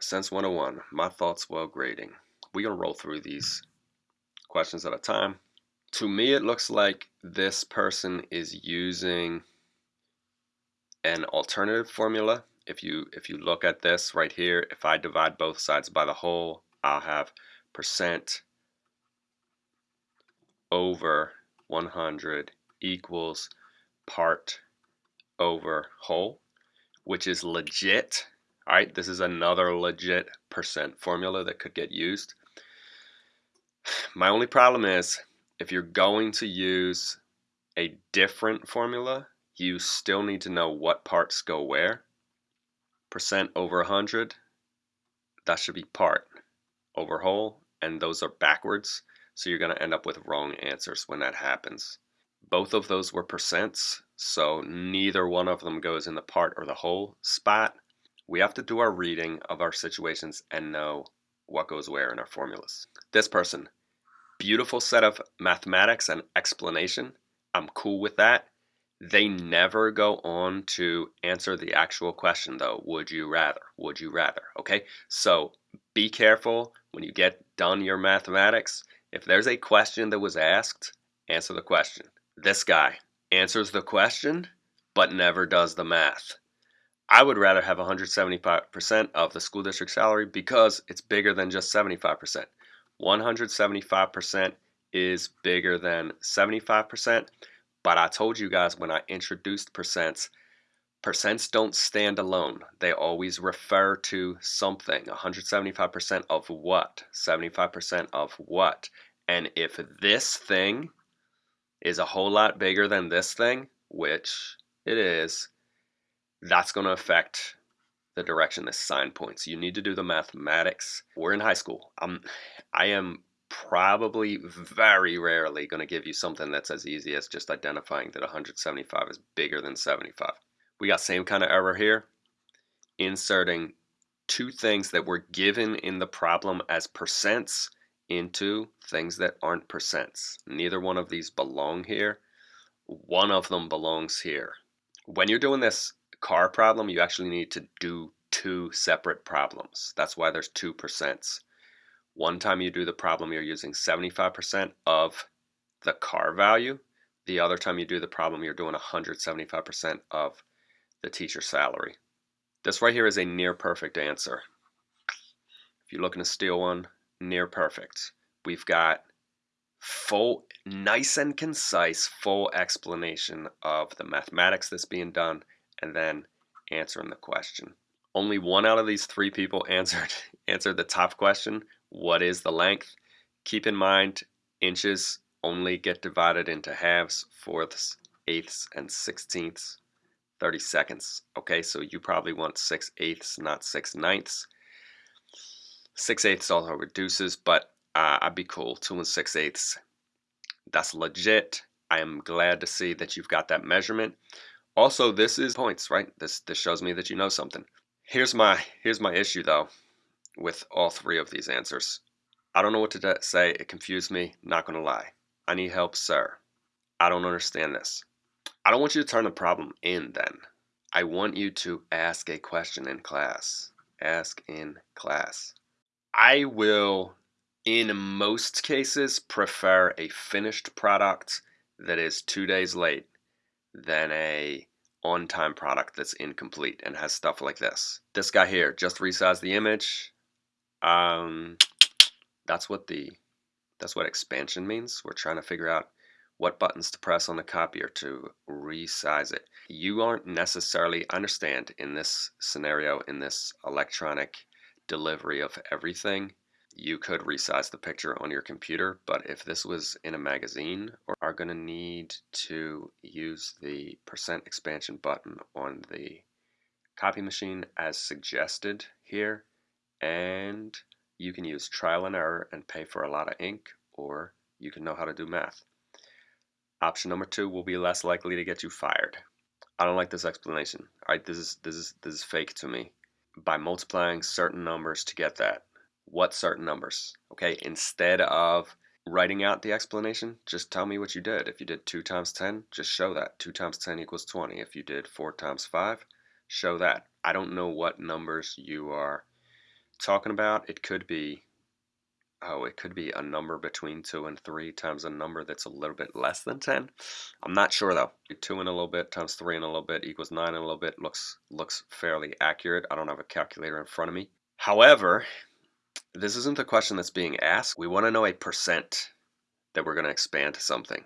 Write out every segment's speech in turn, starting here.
Sense 101, my thoughts while grading. We're going to roll through these questions at a time. To me, it looks like this person is using an alternative formula. If you, if you look at this right here, if I divide both sides by the whole, I'll have percent over 100 equals part over whole, which is legit. All right, this is another legit percent formula that could get used. My only problem is if you're going to use a different formula, you still need to know what parts go where. Percent over 100, that should be part over whole, and those are backwards. So you're going to end up with wrong answers when that happens. Both of those were percents, so neither one of them goes in the part or the whole spot. We have to do our reading of our situations and know what goes where in our formulas. This person, beautiful set of mathematics and explanation. I'm cool with that. They never go on to answer the actual question though. Would you rather? Would you rather? Okay, so be careful when you get done your mathematics if there's a question that was asked, answer the question. This guy answers the question, but never does the math. I would rather have 175% of the school district salary because it's bigger than just 75%. 175% is bigger than 75%, but I told you guys when I introduced percents Percents don't stand alone. They always refer to something. 175% of what? 75% of what? And if this thing is a whole lot bigger than this thing, which it is, that's going to affect the direction this sign points. You need to do the mathematics. We're in high school. I'm, I am probably very rarely going to give you something that's as easy as just identifying that 175 is bigger than 75 we got same kind of error here. Inserting two things that were given in the problem as percents into things that aren't percents. Neither one of these belong here. One of them belongs here. When you're doing this car problem, you actually need to do two separate problems. That's why there's two percents. One time you do the problem, you're using 75% of the car value. The other time you do the problem, you're doing 175% of the teacher salary. This right here is a near perfect answer. If you're looking to steal one, near perfect. We've got full, nice and concise, full explanation of the mathematics that's being done and then answering the question. Only one out of these three people answered answered the top question, what is the length? Keep in mind, inches only get divided into halves, fourths, eighths, and sixteenths. 30 seconds. Okay, so you probably want 6 eighths, not 6 ninths. 6 eighths also reduces, but uh, I'd be cool. 2 and 6 eighths. That's legit. I am glad to see that you've got that measurement. Also, this is points, right? This this shows me that you know something. Here's my here's my issue though with all three of these answers. I don't know what to say. It confused me. Not gonna lie. I need help, sir. I don't understand this. I don't want you to turn the problem in then. I want you to ask a question in class. Ask in class. I will, in most cases, prefer a finished product that is two days late than a on-time product that's incomplete and has stuff like this. This guy here just resized the image. Um, that's what the that's what expansion means. We're trying to figure out what buttons to press on the copier to resize it. You aren't necessarily, understand in this scenario, in this electronic delivery of everything, you could resize the picture on your computer, but if this was in a magazine, or are going to need to use the percent expansion button on the copy machine as suggested here, and you can use trial and error and pay for a lot of ink, or you can know how to do math. Option number two will be less likely to get you fired. I don't like this explanation. All right, this is this is this is fake to me. By multiplying certain numbers to get that. What certain numbers? Okay, instead of writing out the explanation, just tell me what you did. If you did 2 times 10, just show that. 2 times 10 equals 20. If you did 4 times 5, show that. I don't know what numbers you are talking about, it could be, oh, it could be a number between 2 and 3 times a number that's a little bit less than 10. I'm not sure though. 2 and a little bit times 3 and a little bit equals 9 and a little bit looks, looks fairly accurate. I don't have a calculator in front of me. However, this isn't the question that's being asked. We want to know a percent that we're going to expand to something.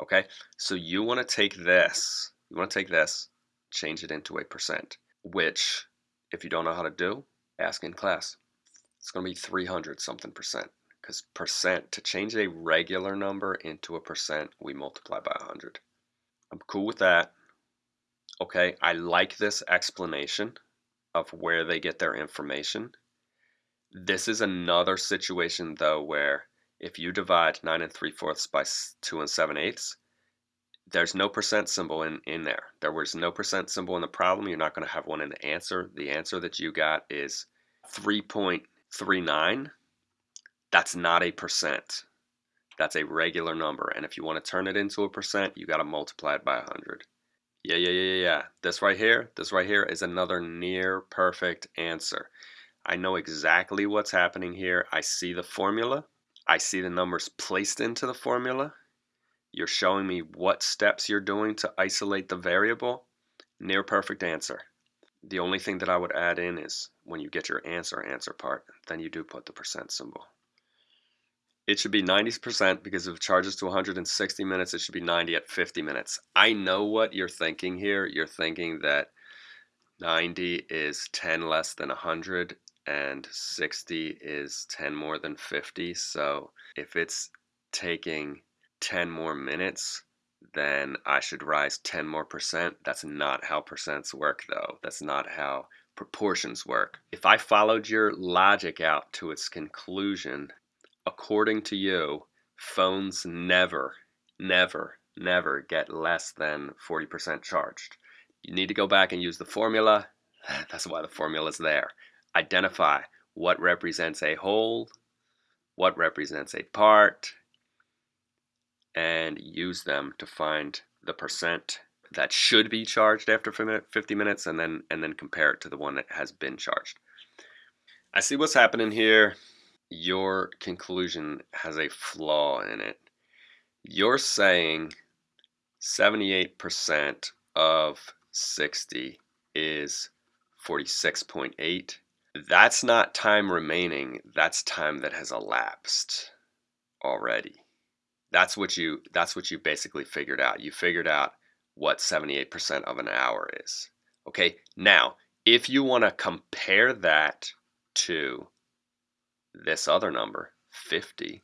Okay, so you want to take this, you want to take this, change it into a percent, which, if you don't know how to do, ask in class. It's going to be 300 something percent because percent, to change a regular number into a percent, we multiply by 100. I'm cool with that. Okay, I like this explanation of where they get their information. This is another situation though where if you divide 9 and 3 fourths by 2 and 7 eighths, there's no percent symbol in, in there. There was no percent symbol in the problem. You're not going to have one in the answer. The answer that you got is 3.39. That's not a percent. That's a regular number. And if you want to turn it into a percent, you got to multiply it by 100. Yeah, yeah, yeah, yeah, yeah. This right here, this right here is another near perfect answer. I know exactly what's happening here. I see the formula. I see the numbers placed into the formula. You're showing me what steps you're doing to isolate the variable. Near perfect answer. The only thing that I would add in is when you get your answer answer part, then you do put the percent symbol. It should be 90% because if it charges to 160 minutes, it should be 90 at 50 minutes. I know what you're thinking here. You're thinking that 90 is 10 less than 100 and 60 is 10 more than 50. So if it's taking 10 more minutes, then I should rise 10 more percent. That's not how percents work though. That's not how proportions work. If I followed your logic out to its conclusion, according to you, phones never, never, never get less than 40% charged. You need to go back and use the formula. That's why the formula is there identify what represents a whole, what represents a part, and use them to find the percent that should be charged after 50 minutes and then and then compare it to the one that has been charged. I see what's happening here. Your conclusion has a flaw in it. You're saying 78% of 60 is 46.8 that's not time remaining that's time that has elapsed already. That's what you that's what you basically figured out. You figured out what 78% of an hour is. Okay now if you want to compare that to this other number 50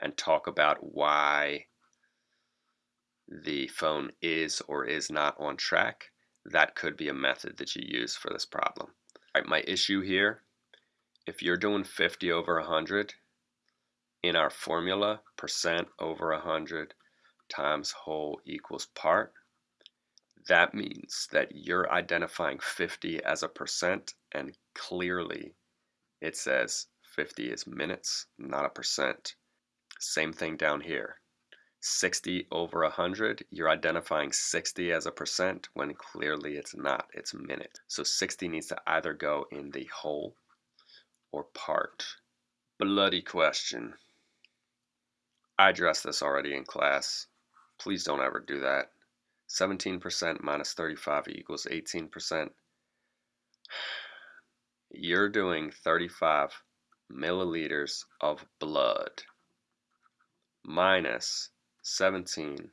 and talk about why the phone is or is not on track that could be a method that you use for this problem right, my issue here, if you're doing 50 over 100, in our formula, percent over 100 times whole equals part, that means that you're identifying 50 as a percent and clearly it says 50 is minutes, not a percent. Same thing down here. 60 over 100, you're identifying 60 as a percent when clearly it's not, it's minute. So 60 needs to either go in the whole or part. Bloody question. I addressed this already in class. Please don't ever do that. 17% minus 35 equals 18%. You're doing 35 milliliters of blood minus 17%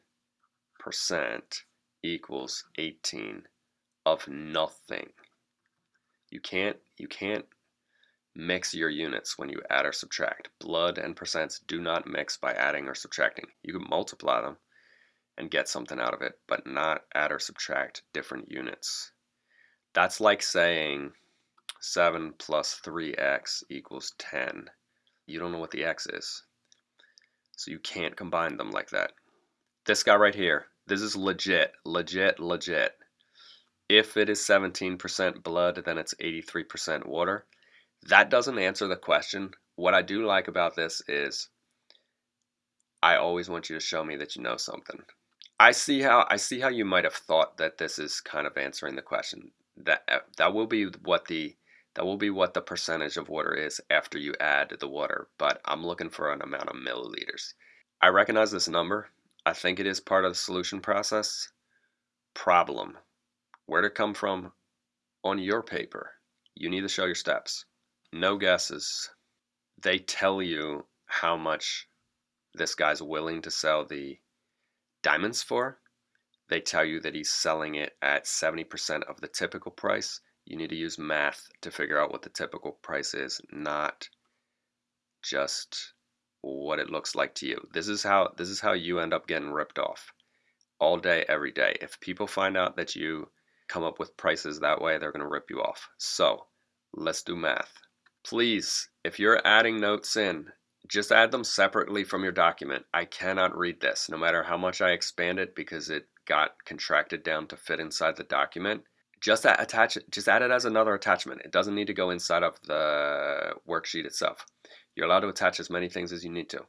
equals 18 of nothing. You can't you can't mix your units when you add or subtract. Blood and percents do not mix by adding or subtracting. You can multiply them and get something out of it, but not add or subtract different units. That's like saying 7 plus 3x equals 10. You don't know what the x is. So you can't combine them like that. This guy right here, this is legit, legit, legit. If it is 17% blood, then it's 83% water. That doesn't answer the question. What I do like about this is I always want you to show me that you know something. I see how I see how you might have thought that this is kind of answering the question. That uh, that will be what the that will be what the percentage of water is after you add the water, but I'm looking for an amount of milliliters. I recognize this number. I think it is part of the solution process. Problem. Where to come from on your paper? You need to show your steps. No guesses. They tell you how much this guy's willing to sell the diamonds for. They tell you that he's selling it at 70% of the typical price. You need to use math to figure out what the typical price is, not just what it looks like to you. This is how this is how you end up getting ripped off all day every day. If people find out that you come up with prices that way, they're going to rip you off. So, let's do math. Please, if you're adding notes in, just add them separately from your document. I cannot read this, no matter how much I expand it because it got contracted down to fit inside the document. Just that attach just add it as another attachment. It doesn't need to go inside of the worksheet itself. You're allowed to attach as many things as you need to.